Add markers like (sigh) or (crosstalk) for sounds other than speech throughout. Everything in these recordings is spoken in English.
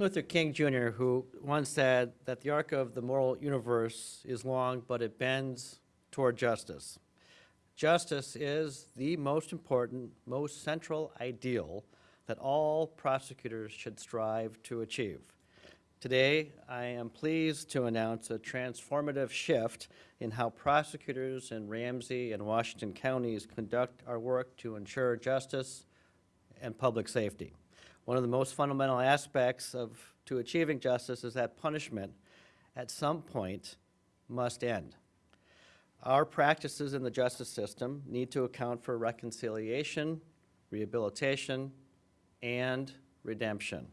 Luther King Jr., who once said that the arc of the moral universe is long, but it bends toward justice. Justice is the most important, most central ideal that all prosecutors should strive to achieve. Today, I am pleased to announce a transformative shift in how prosecutors in Ramsey and Washington counties conduct our work to ensure justice and public safety. One of the most fundamental aspects of to achieving justice is that punishment at some point must end. Our practices in the justice system need to account for reconciliation, rehabilitation, and redemption.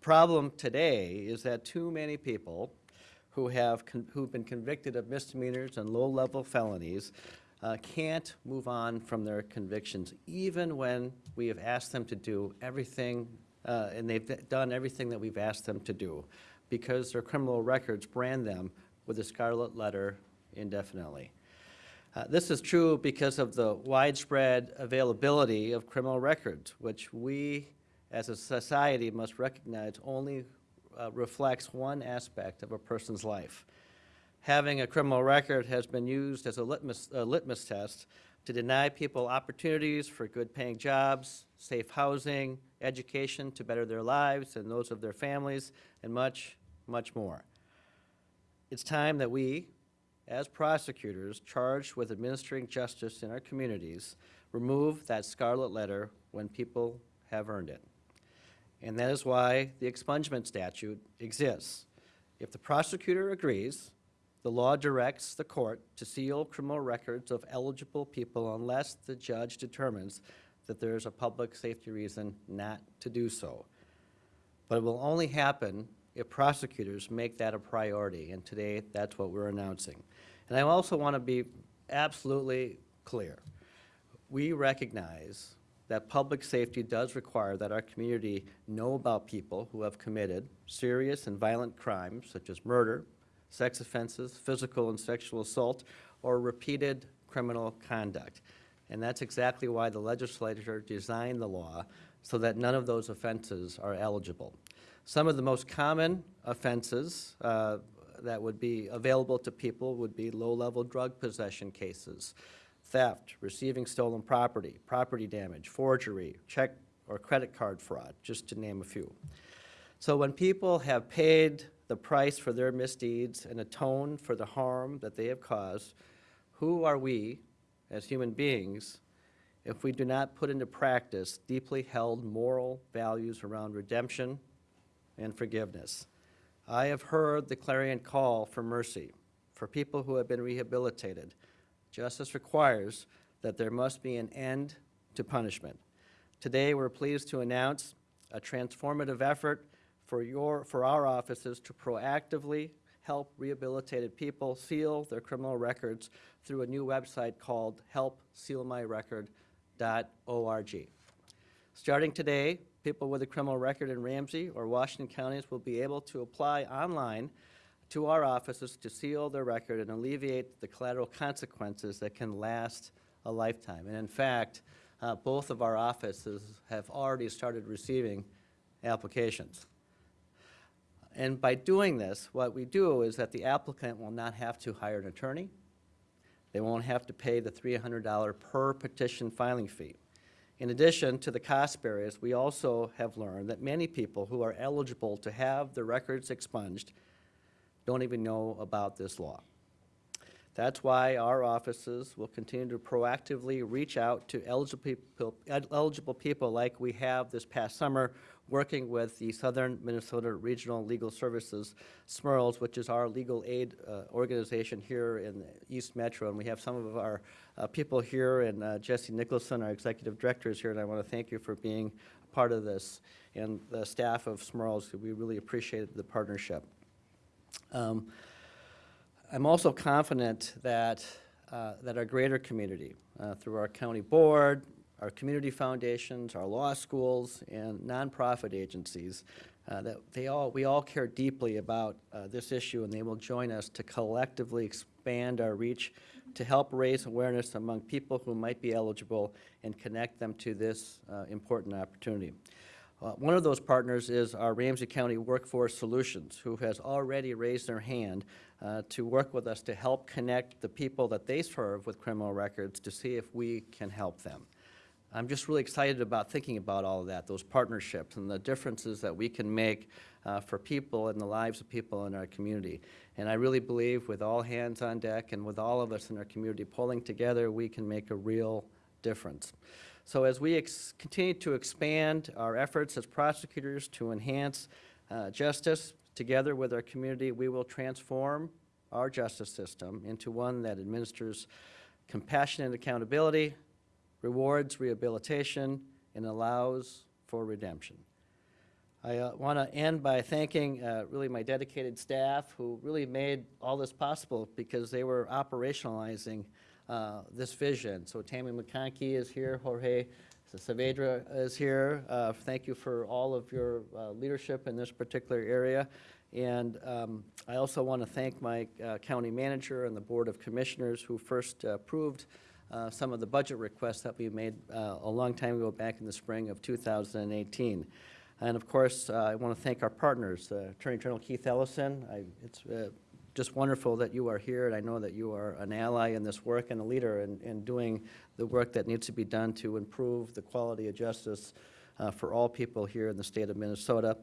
The problem today is that too many people who have who've been convicted of misdemeanors and low-level felonies uh, can't move on from their convictions, even when we have asked them to do everything, uh, and they've done everything that we've asked them to do, because their criminal records brand them with a scarlet letter indefinitely. Uh, this is true because of the widespread availability of criminal records, which we as a society must recognize only uh, reflects one aspect of a person's life having a criminal record has been used as a litmus, a litmus test to deny people opportunities for good paying jobs, safe housing, education to better their lives and those of their families, and much, much more. It's time that we, as prosecutors charged with administering justice in our communities, remove that scarlet letter when people have earned it. And that is why the expungement statute exists. If the prosecutor agrees, the law directs the court to seal criminal records of eligible people unless the judge determines that there is a public safety reason not to do so. But it will only happen if prosecutors make that a priority, and today that's what we're announcing. And I also want to be absolutely clear. We recognize that public safety does require that our community know about people who have committed serious and violent crimes such as murder, sex offenses, physical and sexual assault, or repeated criminal conduct. And that's exactly why the legislature designed the law so that none of those offenses are eligible. Some of the most common offenses uh, that would be available to people would be low-level drug possession cases, theft, receiving stolen property, property damage, forgery, check or credit card fraud, just to name a few. So when people have paid the price for their misdeeds and atone for the harm that they have caused, who are we as human beings if we do not put into practice deeply held moral values around redemption and forgiveness? I have heard the clarion call for mercy, for people who have been rehabilitated. Justice requires that there must be an end to punishment. Today, we're pleased to announce a transformative effort for, your, for our offices to proactively help rehabilitated people seal their criminal records through a new website called helpsealmyrecord.org. Starting today, people with a criminal record in Ramsey or Washington counties will be able to apply online to our offices to seal their record and alleviate the collateral consequences that can last a lifetime. And in fact, uh, both of our offices have already started receiving applications. And by doing this, what we do is that the applicant will not have to hire an attorney. They won't have to pay the $300 per petition filing fee. In addition to the cost barriers, we also have learned that many people who are eligible to have their records expunged don't even know about this law. That's why our offices will continue to proactively reach out to eligible people, like we have this past summer working with the Southern Minnesota Regional Legal Services, SMRLS, which is our legal aid uh, organization here in the East Metro. And we have some of our uh, people here, and uh, Jesse Nicholson, our executive director, is here, and I want to thank you for being part of this. And the staff of SMRLS, we really appreciate the partnership. Um, I'm also confident that, uh, that our greater community, uh, through our county board, our community foundations, our law schools, and nonprofit agencies, uh, that they all, we all care deeply about uh, this issue and they will join us to collectively expand our reach to help raise awareness among people who might be eligible and connect them to this uh, important opportunity. Uh, One of those partners is our Ramsey County Workforce Solutions, who has already raised their hand uh, to work with us to help connect the people that they serve with criminal records to see if we can help them. I'm just really excited about thinking about all of that, those partnerships and the differences that we can make uh, for people and the lives of people in our community. And I really believe with all hands on deck and with all of us in our community pulling together, we can make a real difference. So as we continue to expand our efforts as prosecutors to enhance uh, justice together with our community, we will transform our justice system into one that administers compassionate accountability, rewards rehabilitation, and allows for redemption. I want to end by thanking uh, really my dedicated staff who really made all this possible because they were operationalizing uh, this vision. So Tammy McConkey is here, Jorge Saavedra is here. Uh, Thank you for all of your uh, leadership in this particular area. And um, I also want to thank my uh, county manager and the Board of Commissioners who first approved uh, some of the budget requests that we made uh, a long time ago, back in the spring of 2018. And of course, uh, I want to thank our partners, Attorney General Keith Ellison. I- It's just wonderful that you are here, and I know that you are an ally in this work and a leader in, in doing the work that needs to be done to improve the quality of justice uh, for all people here in the state of Minnesota.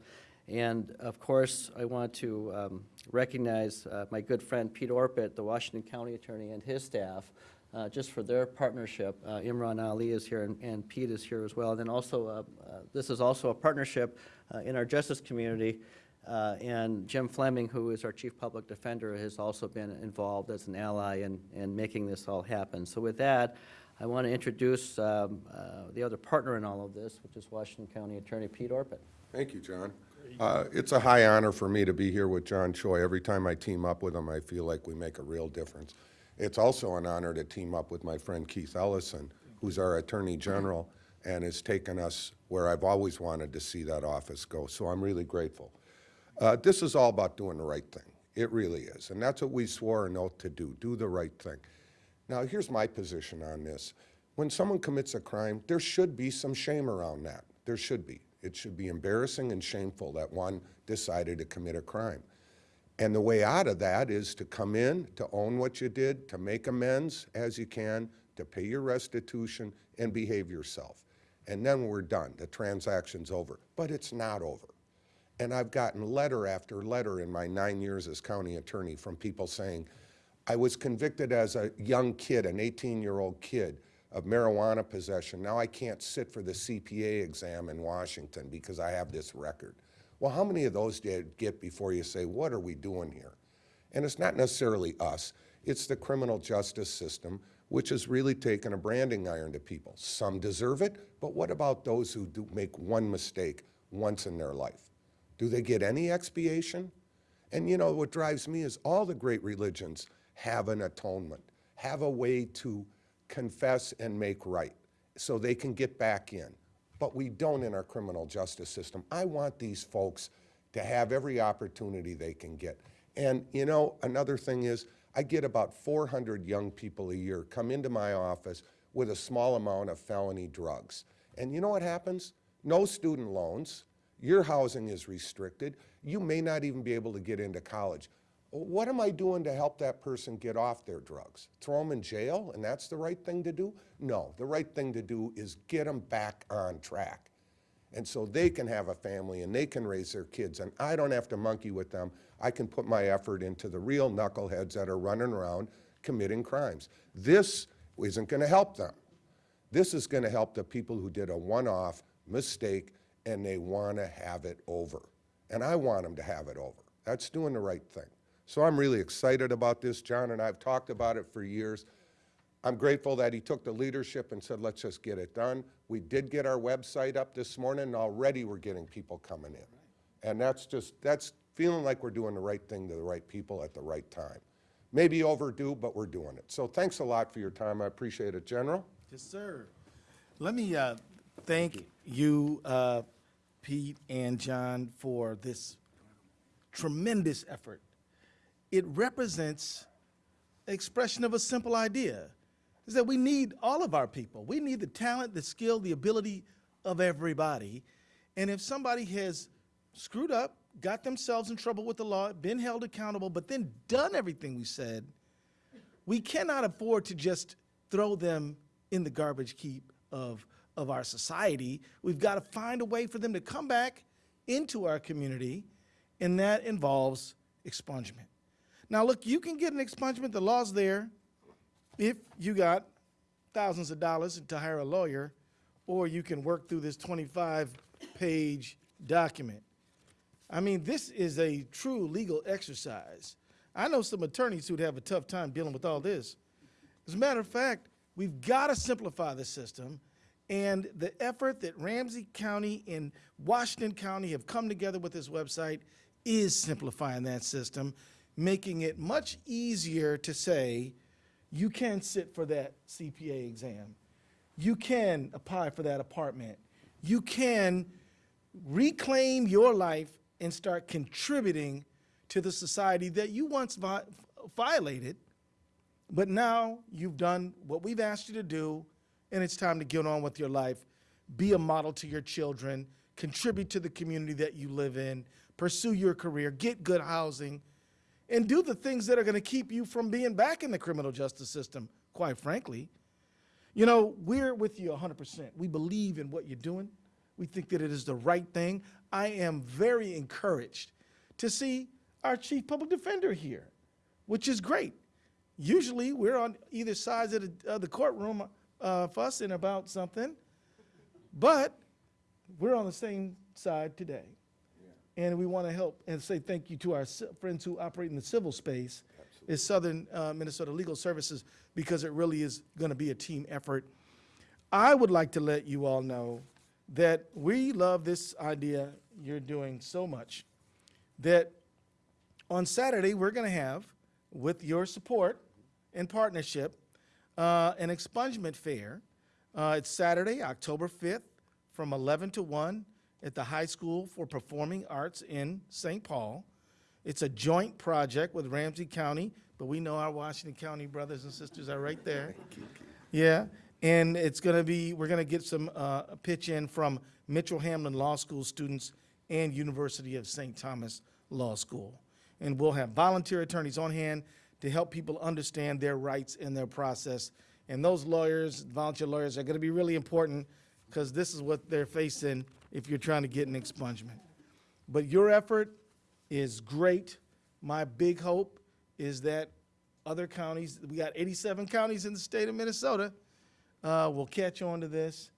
And of course, I want to um, recognize uh, my good friend Pete Orput, the Washington County Attorney, and his staff, uh, just for their partnership. Uh, Imran Ali is here, and- and Pete is here as well. And then also, uh, uh, this is also a partnership uh, in our justice community, and Jim Fleming, who is our Chief Public Defender, has also been involved as an ally in, in making this all happen. So with that, I want to introduce um, uh, the other partner in all of this, which is Washington County Attorney Pete Orput. Thank you, John. Uh, It's a high honor for me to be here with John Choi. Every time I team up with him, I feel like we make a real difference. It's also an honor to team up with my friend Keith Ellison, who's our Attorney General and has taken us where I've always wanted to see that office go. So I'm really grateful. Uh, This is all about doing the right thing. It really is. And that's what we swore an oath to do, do the right thing. Now, here's my position on this. When someone commits a crime, there should be some shame around that. There should be. It should be embarrassing and shameful that one decided to commit a crime. And the way out of that is to come in, to own what you did, to make amends as you can, to pay your restitution, and behave yourself. And then we're done. The transaction's over. But it's not over. And I've gotten letter after letter in my nine years as county attorney from people saying, I was convicted as a young kid, an 18-year-old kid, of marijuana possession. Now I can't sit for the CPA exam in Washington because I have this record. Well, how many of those did you get before you say, what are we doing here? And it's not necessarily us, it's the criminal justice system, which has really taken a branding iron to people. Some deserve it, but what about those who do make one mistake once in their life? Do they get any expiation? And you know, what drives me is all the great religions have an atonement, have a way to confess and make right so they can get back in. But we don't in our criminal justice system. I want these folks to have every opportunity they can get. And you know, another thing is, I get about 400 young people a year come into my office with a small amount of felony drugs. And you know what happens? No student loans, your housing is restricted, you may not even be able to get into college. What am I doing to help that person get off their drugs? Throw them in jail and that's the right thing to do? No, the right thing to do is get them back on track. And so they can have a family and they can raise their kids and I don't have to monkey with them. I can put my effort into the real knuckleheads that are running around committing crimes. This isn't gonna help them. This is going to help the people who did a one-off mistake and they want to have it over. And I want them to have it over. That's doing the right thing. So I'm really excited about this. John and I have talked about it for years. I'm grateful that he took the leadership and said, let's just get it done. We did get our website up this morning, and already we're getting people coming in. And that's just, that's feeling like we're doing the right thing to the right people at the right time. Maybe overdue, but we're doing it. So thanks a lot for your time. I appreciate it, General. Yes, sir. Let me uh, thank you, uh, Pete and John, for this tremendous effort. It represents expression of a simple idea, is that we need all of our people. We need the talent, the skill, the ability of everybody. And if somebody has screwed up, got themselves in trouble with the law, been held accountable, but then done everything we said, we cannot afford to just throw them in the garbage heap of, of our society. We've got to find a way for them to come back into our community, and that involves expungement. Now, look, you can get an expungement, the law's there, if you got thousands of dollars to hire a lawyer, or you can work through this 25-page document. I mean, this is a true legal exercise. I know some attorneys who'd have a tough time dealing with all this. As a matter of fact, we've got to simplify the system, and the effort that Ramsey County and Washington County have come together with this website is simplifying that system, making it much easier to say, you can sit for that CPA exam. You can apply for that apartment. You can reclaim your life and start contributing to the society that you once vi- violated, but now you've done what we've asked you to do, and it's time to get on with your life. Be a model to your children, contribute to the community that you live in, pursue your career, get good housing, and do the things that are going to keep you from being back in the criminal justice system, quite frankly. You know, we're with you 100%. We believe in what you're doing. We think that it is the right thing. I am very encouraged to see our chief public defender here, which is great. Usually, we're on either sides of the, the courtroom uh, fussing about something, but we're on the same side today. And we want to help and say thank you to our friends who operate in the civil space, is Southern uh, Minnesota Legal Services, because it really is going to be a team effort. I would like to let you all know that we love this idea you're doing so much that on Saturday, we're going to have, with your support and partnership, uh, an expungement fair. Uh, it's Saturday, October 5th, from 11 to 1 at the High School for Performing Arts in St. Paul. It's a joint project with Ramsey County, but we know our Washington County brothers and sisters are right there. Yeah, and it's going to be, we're going to get some uh, pitch in from Mitchell Hamline Law School students and University of St. Thomas Law School. And we'll have volunteer attorneys on hand to help people understand their rights in their process. And those lawyers, volunteer lawyers, are going to be really important because this is what they're facing if you're trying to get an expungement. But your effort is great. My big hope is that other counties, we got 87 counties in the state of Minnesota, uh, will catch on to this,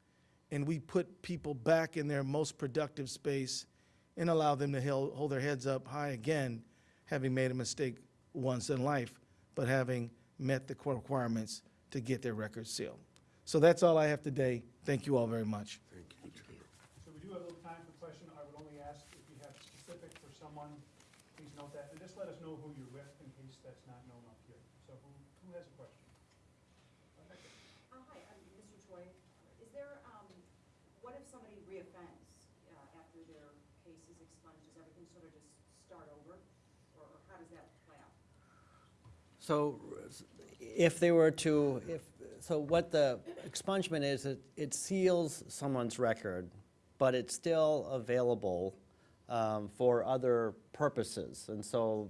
and we put people back in their most productive space and allow them to hold their heads up high again, having made a mistake once in life, but having met the requirements to get their records sealed. So that's all I have today. Thank you all very much. Thank you. So we do have a little time for question. I would only ask if you have specific for someone, please note that, and just let us know who you're with in case that's not known up here. So who, who has a question? Uh, Hi, I'm Mr. Choi. Is there, um, what if somebody reoffends uh, after their case is expunged? Does everything sort of just start over? Or or how does that play out? So if they were to, if, so what the expungement is, it, it seals someone's record, but it's still available um, for other purposes. And so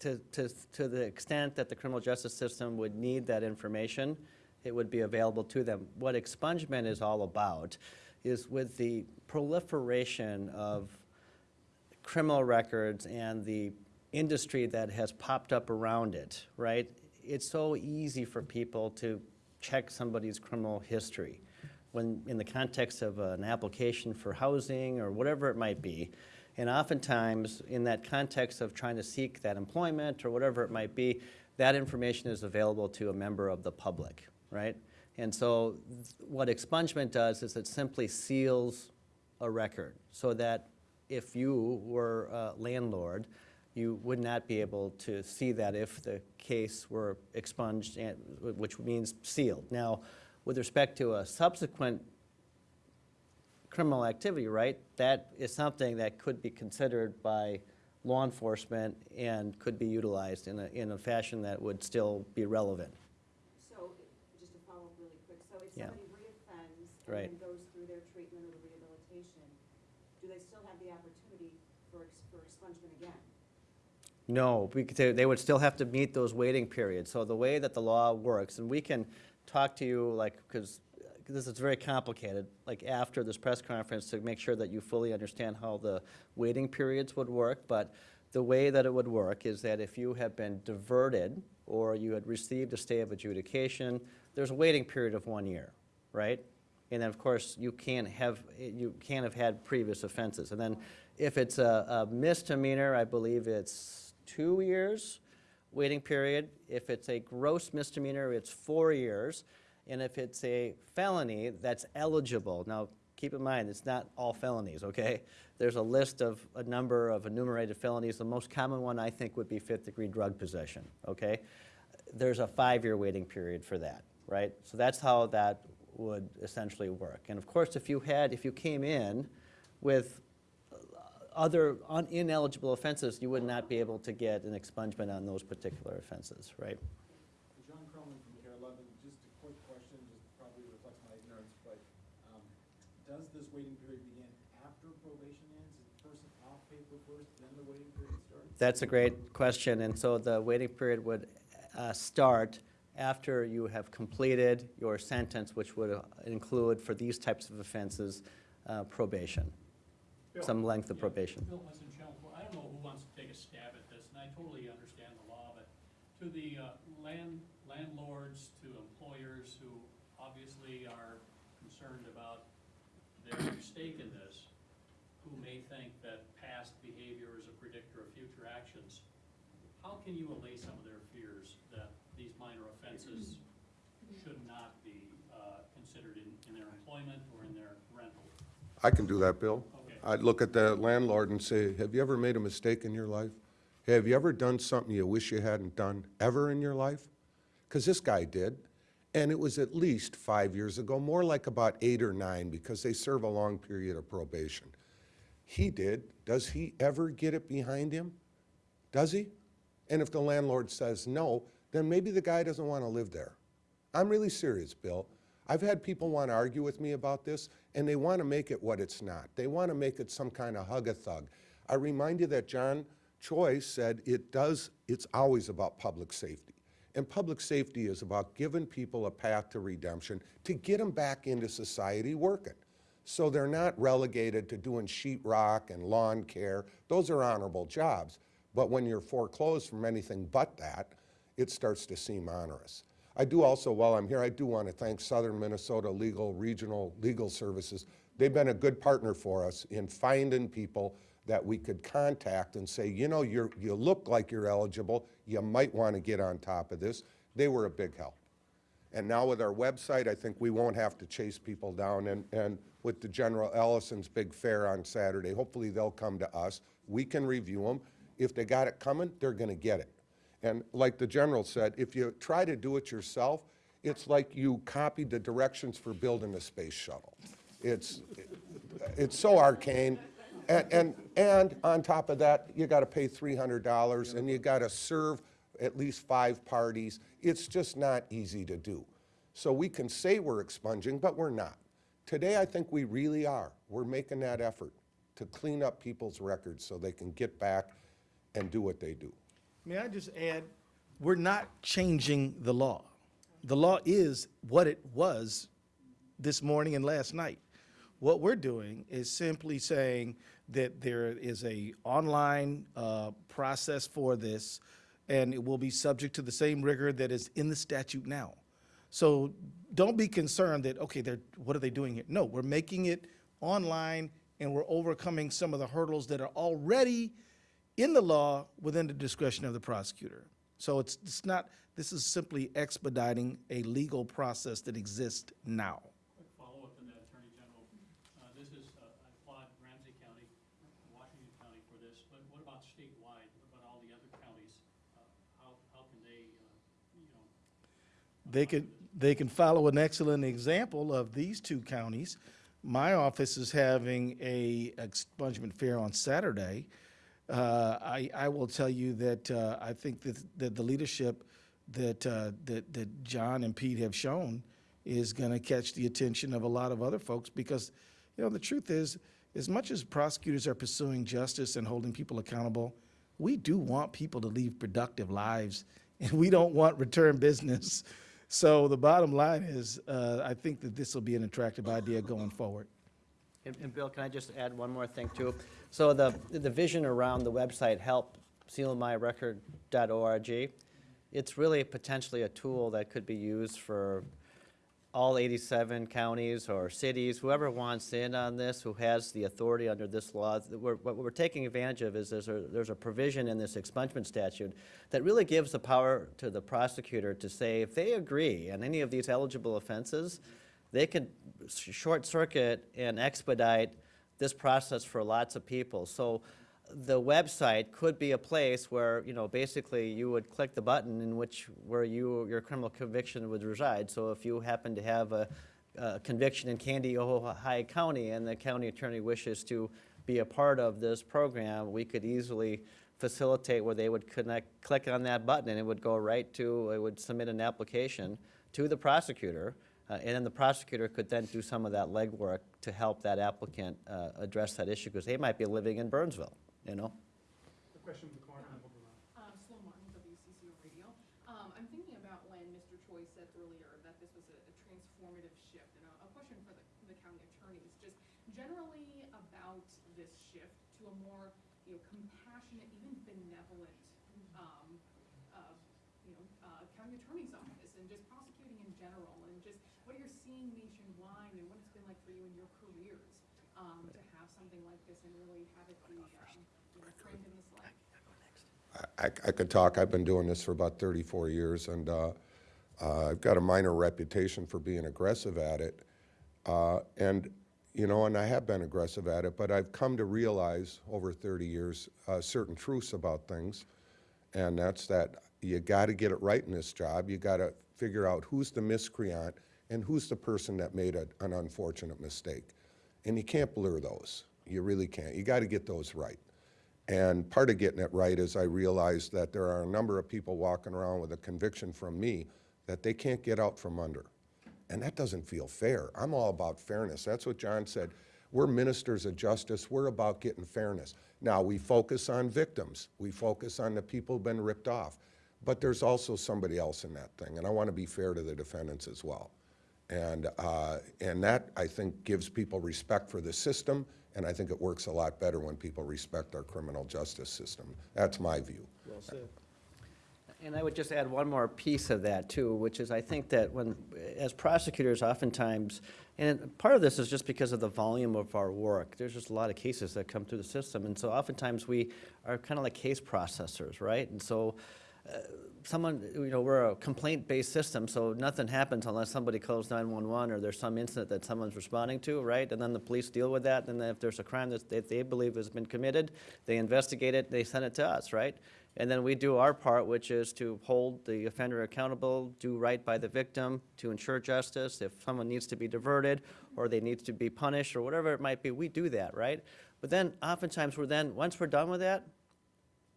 to, to, to the extent that the criminal justice system would need that information, it would be available to them. What expungement is all about is with the proliferation of criminal records and the industry that has popped up around it, right? It's so easy for people to check somebody's criminal history when, in the context of an application for housing or whatever it might be. And oftentimes, in that context of trying to seek that employment or whatever it might be, that information is available to a member of the public, right? And so what expungement does is it simply seals a record so that if you were a landlord, you would not be able to see that if the case were expunged, and, which means sealed. Now, with respect to a subsequent criminal activity, right, that is something that could be considered by law enforcement and could be utilized in a, in a fashion that would still be relevant. So, just to follow up really quick, so if Yeah. somebody reoffends and then goes through their treatment or rehabilitation, do they still have the opportunity for, for expungement again? No, could they would still have to meet those waiting periods. So the way that the law works, and we can talk to you, like, because uh, this is very complicated, like after this press conference to make sure that you fully understand how the waiting periods would work. But the way that it would work is that if you have been diverted or you had received a stay of adjudication, there's a waiting period of one year, right? And then, of course, you can't have, you can't have had previous offenses. And then if it's a a misdemeanor, I believe it's two years waiting period. If it's a gross misdemeanor, it's four years. And if it's a felony, that's eligible. Now, keep in mind, it's not all felonies, okay? There's a list of a number of enumerated felonies. The most common one, I think, would be fifth-degree drug possession, okay? There's a five-year waiting period for that, right? So that's how that would essentially work. And of course, if you had, if you came in with other un- ineligible offenses, you would not be able to get an expungement on those particular offenses, right? John Croman from KARE 11, just a quick question, just probably reflects my ignorance, but um, does this waiting period begin after probation ends? Is the person off paper first, then the waiting period starts? That's a great question, and so the waiting period would uh, start after you have completed your sentence, which would uh, include, for these types of offenses, uh, probation? Some length of probation. Bill Winston-Chelsea, I don't know who wants to take a stab at this, and I totally understand the law, but to the uh, land, landlords, to employers who obviously are concerned about their stake in this, who may think that past behavior is a predictor of future actions, how can you allay some of their fears that these minor offenses should not be uh, considered in, in their employment or in their rental? I can do that, Bill. Okay. I'd look at the landlord and say, have you ever made a mistake in your life? Have you ever done something you wish you hadn't done ever in your life? Because this guy did, and it was at least five years ago, more like about eight or nine, because they serve a long period of probation. He did. Does he ever get it behind him? Does he? And if the landlord says no, then maybe the guy doesn't want to live there. I'm really serious, Bill. I've had people want to argue with me about this, and they want to make it what it's not. They want to make it some kind of hug-a-thug. I remind you that John Choi said it does, it's always about public safety. And public safety is about giving people a path to redemption to get them back into society working. So they're not relegated to doing sheetrock and lawn care. Those are honorable jobs. But when you're foreclosed from anything but that, it starts to seem onerous. I do also, while I'm here, I do want to thank Southern Minnesota Legal Regional Legal Services. They've been a good partner for us in finding people that we could contact and say, you know, you're, you look like you're eligible, you might want to get on top of this. They were a big help. And now with our website, I think we won't have to chase people down. And, and with the General Ellison's big fair on Saturday, hopefully they'll come to us. We can review them. If they got it coming, they're going to get it. And like the general said, if you try to do it yourself, it's like you copied the directions for building a space shuttle. It's, it's so arcane. And, and, and on top of that, you got to pay $300 and you got to serve at least five parties. It's just not easy to do. So we can say we're expunging, but we're not. Today, I think we really are. We're making that effort to clean up people's records so they can get back and do what they do. May I just add, we're not changing the law. The law is what it was this morning and last night. What we're doing is simply saying that there is a online uh, process for this, and it will be subject to the same rigor that is in the statute now. So don't be concerned that, okay, they're, what are they doing here? No, we're making it online, and we're overcoming some of the hurdles that are already in the law within the discretion of the prosecutor. So it's, it's not, this is simply expediting a legal process that exists now. Quick follow-up to that, Attorney General. Uh, This is, uh, I applaud Ramsey County, Washington County for this, but what about statewide? What about all the other counties? Uh, How, how can they, uh, you know, They can, they can follow an excellent example of these two counties. My office is having a expungement fair on Saturday. Uh, I, I will tell you that, uh, I think that, that the leadership that, uh, that, that John and Pete have shown is gonna catch the attention of a lot of other folks, because, you know, the truth is, as much as prosecutors are pursuing justice and holding people accountable, we do want people to lead productive lives, (laughs) and we don't want return business. (laughs) So the bottom line is, uh, I think that this will be an attractive idea going forward. And, and Bill, can I just add one more thing too? So the, the vision around the website, helpsealmyrecord.org, it's really potentially a tool that could be used for all 87 counties or cities, whoever wants in on this, who has the authority under this law. We're- What we're taking advantage of is there's a, there's a provision in this expungement statute that really gives the power to the prosecutor to say, if they agree on any of these eligible offenses, they could short circuit and expedite this process for lots of people. So the website could be a place where, you know, basically you would click the button in which, where you, your criminal conviction would reside. So if you happen to have a, a conviction in Kandiyohi County, and the county attorney wishes to be a part of this program, we could easily facilitate where they would connect, click on that button, and it would go right to, it would submit an application to the prosecutor, uh, and then the prosecutor could then do some of that legwork to help that applicant uh, address that issue, because they might be living in Burnsville, you know? The question in the corner, and we'll go around. Um, Sloan Martin, WCCO Radio. Um, I'm thinking about when Mr. Choi said earlier that this was a, a transformative shift, and a, a question for the, the county attorneys, just generally about this shift to a more, you know, compassionate, even benevolent, um, uh, you know, uh, county attorney's office, and just prosecuting in general, and just what you're seeing nationwide, and what it's been like for you in your careers, um, to have something like this and really have it be, um, you know, framed in this light. I, I could talk, I've been doing this for about 34 years, and uh, uh, I've got a minor reputation for being aggressive at it. Uh, And, you know, and I have been aggressive at it, but I've come to realize over 30 years uh, certain truths about things, and that's that you got to get it right in this job. You got to figure out who's the miscreant and who's the person that made a, an unfortunate mistake. And you can't blur those. You really can't. You got to get those right. And part of getting it right is I realized that there are a number of people walking around with a conviction from me that they can't get out from under. And that doesn't feel fair. I'm all about fairness. That's what John said. We're ministers of justice. We're about getting fairness. Now, we focus on victims. We focus on the people who've been ripped off. But there's also somebody else in that thing, and I want to be fair to the defendants as well. And, uh, and that, I think, gives people respect for the system, and I think it works a lot better when people respect our criminal justice system. That's my view. Well said. And I would just add one more piece of that too, which is I think that when, as prosecutors oftentimes, and part of this is just because of the volume of our work, there's just a lot of cases that come through the system, and so oftentimes we are kind of like case processors, right? And so, uh, someone, you know, we're a complaint-based system, so nothing happens unless somebody calls 911 or there's some incident that someone's responding to, right? And then the police deal with that, and then if there's a crime that they, they believe has been committed, they investigate it, they send it to us, right? And then we do our part, which is to hold the offender accountable, do right by the victim, to ensure justice. If someone needs to be diverted, or they need to be punished, or whatever it might be, we do that, right? But then oftentimes we're then, once we're done with that,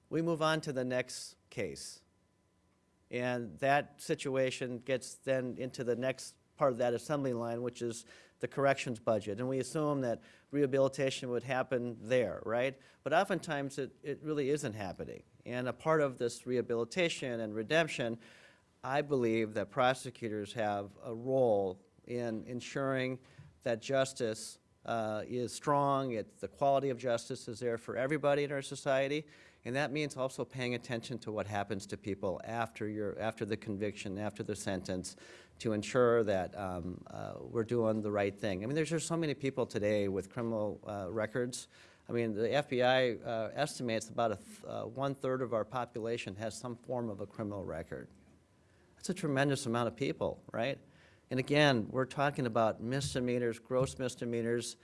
we move on to the next case. And that situation gets then into the next part of that assembly line, which is the corrections budget. And we assume that rehabilitation would happen there, right? But oftentimes, it, it really isn't happening. And a part of this rehabilitation and redemption, I believe that prosecutors have a role in ensuring that justice uh, is strong, it, the quality of justice is there for everybody in our society, and that means also paying attention to what happens to people after your, after the conviction, after the sentence, to ensure that um, uh, we're doing the right thing. I mean, there's just so many people today with criminal uh, records. I mean, the FBI uh, estimates about uh, one-third of our population has some form of a criminal record. That's a tremendous amount of people, right? And again, we're talking about misdemeanors, gross misdemeanors,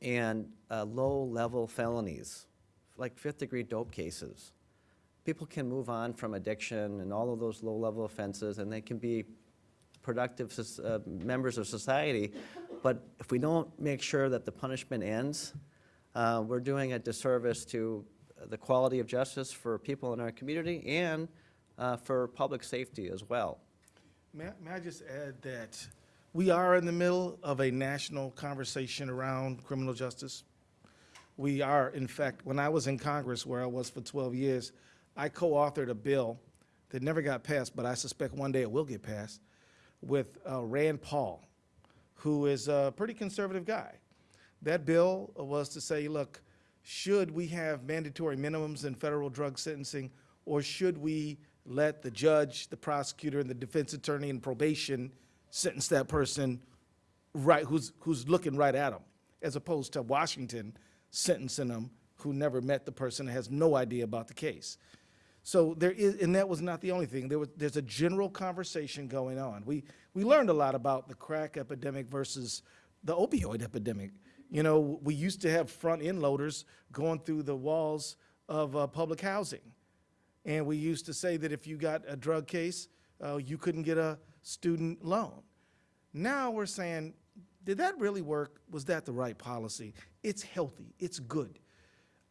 and uh, low-level felonies, like fifth-degree dope cases. People can move on from addiction and all of those low-level offenses, and they can be productive uh, members of society. But if we don't make sure that the punishment ends, uh, we're doing a disservice to the quality of justice for people in our community and uh, for public safety as well. May, may I just add that we are in the middle of a national conversation around criminal justice. We are, in fact, when I was in Congress, where I was for 12 years, I co-authored a bill that never got passed, but I suspect one day it will get passed, with uh, Rand Paul, who is a pretty conservative guy. That bill was to say, look, should we have mandatory minimums in federal drug sentencing, or should we let the judge, the prosecutor, and the defense attorney and probation sentence that person right, who's, who's looking right at them, as opposed to Washington sentencing them who never met the person and has no idea about the case. So there is, and that was not the only thing. There was, there's a general conversation going on. We, we learned a lot about the crack epidemic versus the opioid epidemic. You know, we used to have front end loaders going through the walls of uh, public housing. And we used to say that if you got a drug case, uh, you couldn't get a student loan. Now we're saying, did that really work? Was that the right policy? It's healthy, it's good.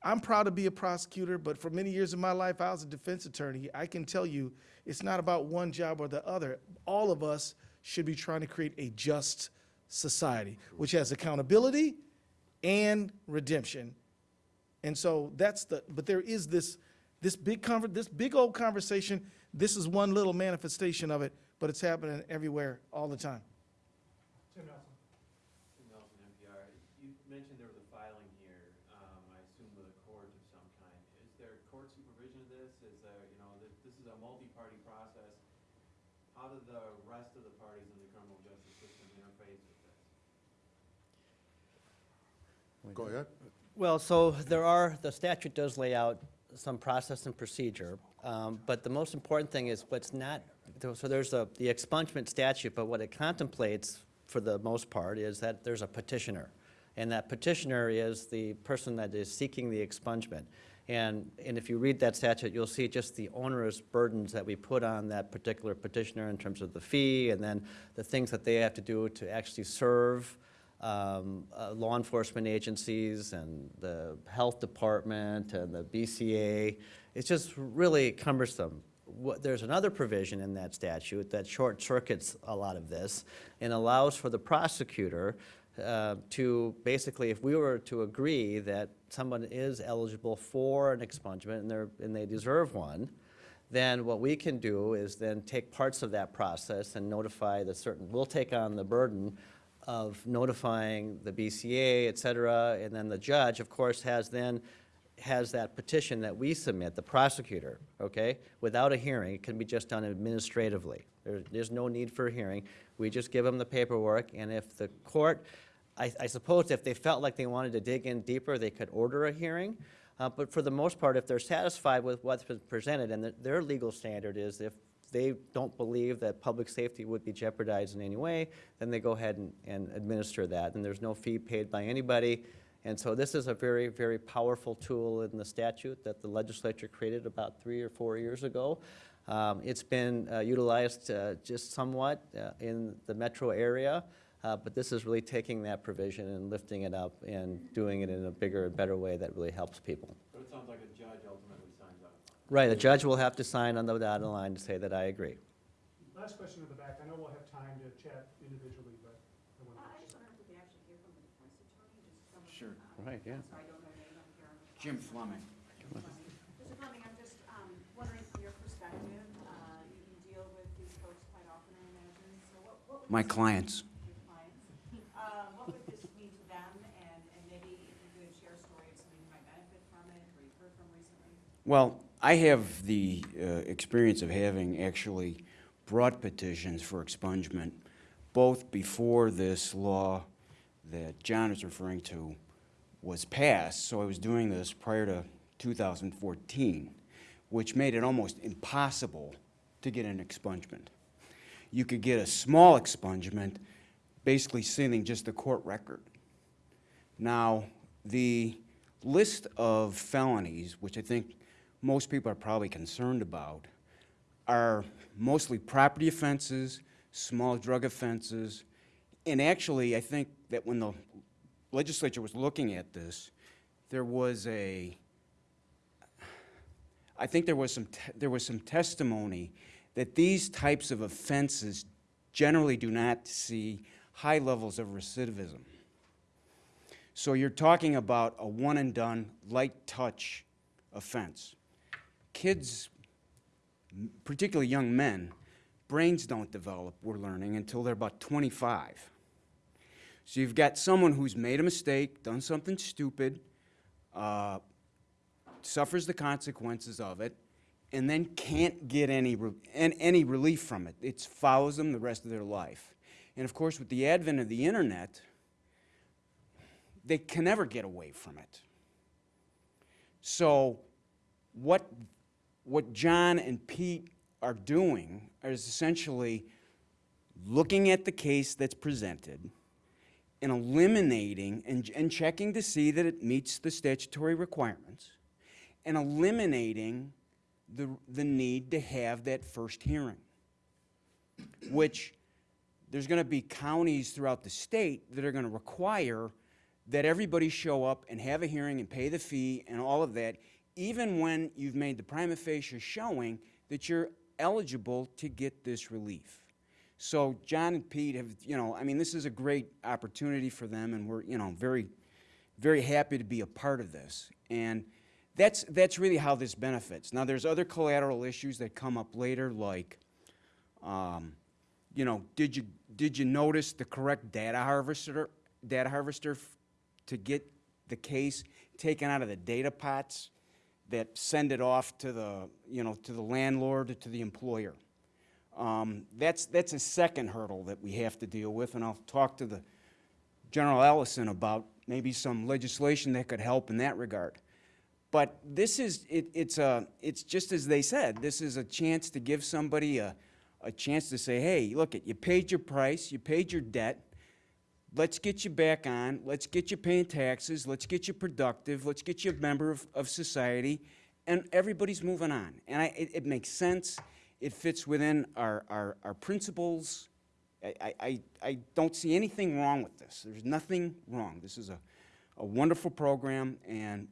I'm proud to be a prosecutor, but for many years of my life, I was a defense attorney. I can tell you, it's not about one job or the other. All of us should be trying to create a just society, which has accountability and redemption. And so that's the, but there is this, this big conver, this big old conversation. This is one little manifestation of it, but it's happening everywhere all the time. Tim Nelson. Tim Nelson, MPR. You mentioned there was a filing here, um, I assume with a court of some kind. Is there court supervision of this? Is there, you know, this, this is a multi-party process. How do the rest of the parties in the criminal justice system interface with this? Go ahead. Well, so there are, the statute does lay out some process and procedure, um, but the most important thing is what's not, so there's a, the expungement statute, but what it contemplates, for the most part, is that there's a petitioner. And that petitioner is the person that is seeking the expungement. And, and if you read that statute, you'll see just the onerous burdens that we put on that particular petitioner in terms of the fee, and then the things that they have to do to actually serve um, uh, law enforcement agencies and the health department and the BCA. It's just really cumbersome. What, there's another provision in that statute that short circuits a lot of this and allows for the prosecutor uh, to basically, if we were to agree that someone is eligible for an expungement and and they deserve one, then what we can do is then take parts of that process and notify the certain, we'll take on the burden of notifying the BCA, et cetera, and then the judge, of course, has then, has that petition that we submit, the prosecutor, okay? Without a hearing, it can be just done administratively. There, there's no need for a hearing. We just give them the paperwork, and if the court, I, I suppose if they felt like they wanted to dig in deeper, they could order a hearing. Uh, but for the most part, if they're satisfied with what's been presented, and the- their legal standard is if they don't believe that public safety would be jeopardized in any way, then they go ahead and, and administer that, and there's no fee paid by anybody. And so this is a very, very powerful tool in the statute that the legislature created about three or four years ago. Um, It's been uh, utilized uh, just somewhat uh, in the metro area, uh, but this is really taking that provision and lifting it up and doing it in a bigger and better way that really helps people. But it sounds like a judge ultimately signs up. Right, a judge will have to sign on the dotted line to say that I agree. Last question in the back. I know we'll have time to chat individually, but I want Uh, I to. just wonder if we could actually hear from the defense attorney, just someone. Sure. uh, Right, yeah. So I don't know name up here. Jim Fleming. Mr. Fleming, I'm just um, wondering from your perspective, uh, you deal with these folks quite often, I imagine, so what, what would My this- clients. Your clients, Uh, what would this mean to them, and, and maybe if you could share a story of somebody who might benefit from it, or you've heard from recently? Well, I have the uh, experience of having actually brought petitions for expungement, both before this law that John is referring to was passed. So I was doing this prior to 2014, which made it almost impossible to get an expungement. You could get a small expungement, basically sending just the court record. Now, the list of felonies, which I think most people are probably concerned about, are mostly property offenses, small drug offenses, and actually, I think that when the legislature was looking at this, there was a, I think there was some, there was some testimony that these types of offenses generally do not see high levels of recidivism. So you're talking about a one-and-done, light-touch offense. Kids, particularly young men, brains don't develop, we're learning, until they're about 25. So you've got someone who's made a mistake, done something stupid, uh, suffers the consequences of it, and then can't get any, re- an- any relief from it. It follows them the rest of their life. And of course, with the advent of the internet, they can never get away from it. So what, what John and Pete are doing is essentially looking at the case that's presented and eliminating and, and checking to see that it meets the statutory requirements and eliminating the, the need to have that first hearing, which there's going to be counties throughout the state that are going to require that everybody show up and have a hearing and pay the fee and all of that, even when you've made the prima facie showing that you're eligible to get this relief. So John and Pete have, you know, I mean, this is a great opportunity for them, and we're, you know, very, very happy to be a part of this. And that's, that's really how this benefits. Now, there's other collateral issues that come up later, like, um, you know, did you, did you notice the correct data harvester, data harvester to get the case taken out of the data pots that send it off to the, you know, to the landlord or to the employer? Um, that's, that's a second hurdle that we have to deal with, and I'll talk to the General Ellison about maybe some legislation that could help in that regard. But this is, it, it's a, it's just as they said, this is a chance to give somebody a, a chance to say, hey, look, it, you paid your price, you paid your debt, let's get you back on, let's get you paying taxes, let's get you productive, let's get you a member of, of society, and everybody's moving on. And I, it, it makes sense, it fits within our, our, our principles. I, I- I, don't see anything wrong with this. There's nothing wrong. This is a, a wonderful program, and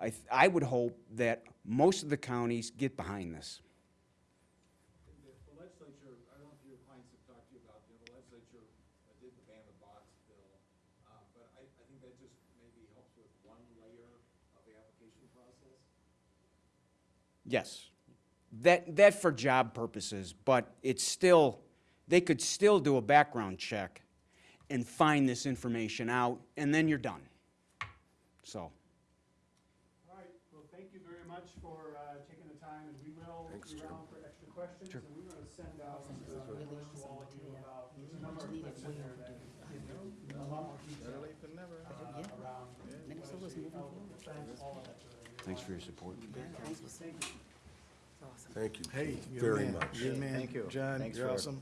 I, I would hope that most of the counties get behind this. The the legislature, I don't know if your clients have talked to you about, you know, the legislature uh, did the ban the box bill, uh, but I, I think that just maybe helps with one layer of the application process. Yes. That, that for job purposes, but it's still, they could still do a background check and find this information out, and then you're done. So, All right, well, thank you very much for uh, taking the time, and we will be around for extra questions. And we're going to send out uh, a list to all of you about, there's a number of clips in there that give you a lot more detail uh, around Minnesota's moving forward. defense, all of that sort of thing. Thanks for your support. Thank you. Thank you Hey, you're very man. much. You're the man. Thank you. John, Thanks you're for- awesome.